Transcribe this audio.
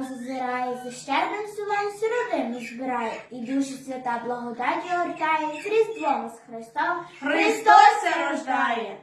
вікно зазирає, за щедрим сувань сировину збирає, і душі свята благодаті огортає, з Різдвом з Христом. Христос рождає!